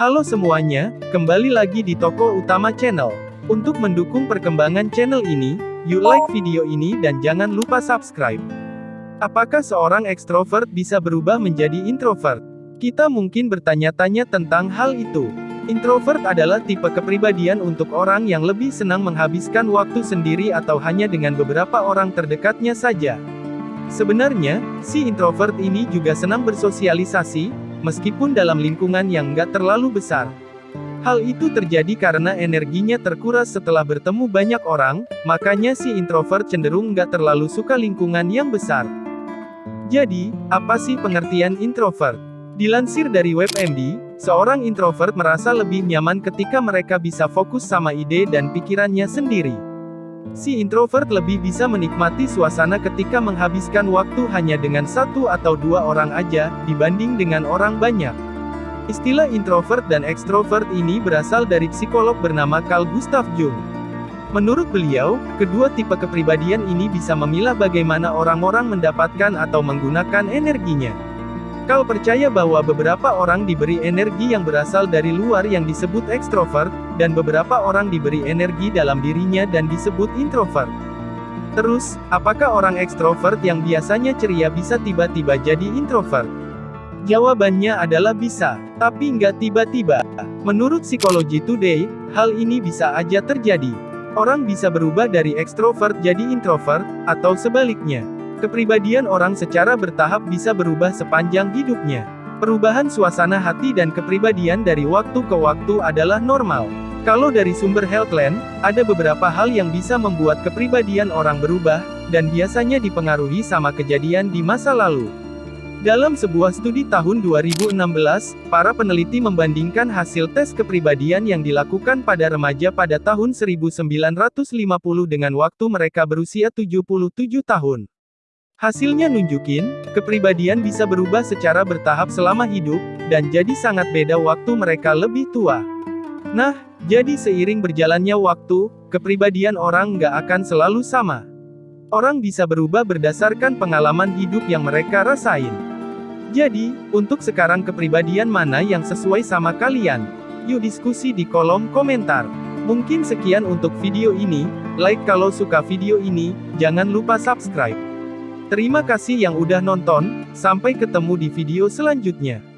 Halo semuanya, kembali lagi di toko utama channel. Untuk mendukung perkembangan channel ini, yuk like video ini dan jangan lupa subscribe. Apakah seorang ekstrovert bisa berubah menjadi introvert? Kita mungkin bertanya-tanya tentang hal itu. Introvert adalah tipe kepribadian untuk orang yang lebih senang menghabiskan waktu sendiri atau hanya dengan beberapa orang terdekatnya saja. Sebenarnya, si introvert ini juga senang bersosialisasi, meskipun dalam lingkungan yang nggak terlalu besar. Hal itu terjadi karena energinya terkuras setelah bertemu banyak orang, makanya si introvert cenderung nggak terlalu suka lingkungan yang besar. Jadi, apa sih pengertian introvert? Dilansir dari WebMD, seorang introvert merasa lebih nyaman ketika mereka bisa fokus sama ide dan pikirannya sendiri. Si introvert lebih bisa menikmati suasana ketika menghabiskan waktu hanya dengan satu atau dua orang aja, dibanding dengan orang banyak. Istilah introvert dan ekstrovert ini berasal dari psikolog bernama Carl Gustav Jung. Menurut beliau, kedua tipe kepribadian ini bisa memilah bagaimana orang-orang mendapatkan atau menggunakan energinya. Kal percaya bahwa beberapa orang diberi energi yang berasal dari luar yang disebut ekstrovert, dan beberapa orang diberi energi dalam dirinya dan disebut introvert. Terus, apakah orang ekstrovert yang biasanya ceria bisa tiba-tiba jadi introvert? Jawabannya adalah bisa, tapi nggak tiba-tiba. Menurut Psikologi Today, hal ini bisa aja terjadi. Orang bisa berubah dari ekstrovert jadi introvert, atau sebaliknya. Kepribadian orang secara bertahap bisa berubah sepanjang hidupnya. Perubahan suasana hati dan kepribadian dari waktu ke waktu adalah normal. Kalau dari sumber Healthline, ada beberapa hal yang bisa membuat kepribadian orang berubah, dan biasanya dipengaruhi sama kejadian di masa lalu. Dalam sebuah studi tahun 2016, para peneliti membandingkan hasil tes kepribadian yang dilakukan pada remaja pada tahun 1950 dengan waktu mereka berusia 77 tahun. Hasilnya nunjukin, kepribadian bisa berubah secara bertahap selama hidup, dan jadi sangat beda waktu mereka lebih tua. Nah, jadi seiring berjalannya waktu, kepribadian orang nggak akan selalu sama. Orang bisa berubah berdasarkan pengalaman hidup yang mereka rasain. Jadi, untuk sekarang kepribadian mana yang sesuai sama kalian? Yuk diskusi di kolom komentar. Mungkin sekian untuk video ini, like kalau suka video ini, jangan lupa subscribe. Terima kasih yang udah nonton, sampai ketemu di video selanjutnya.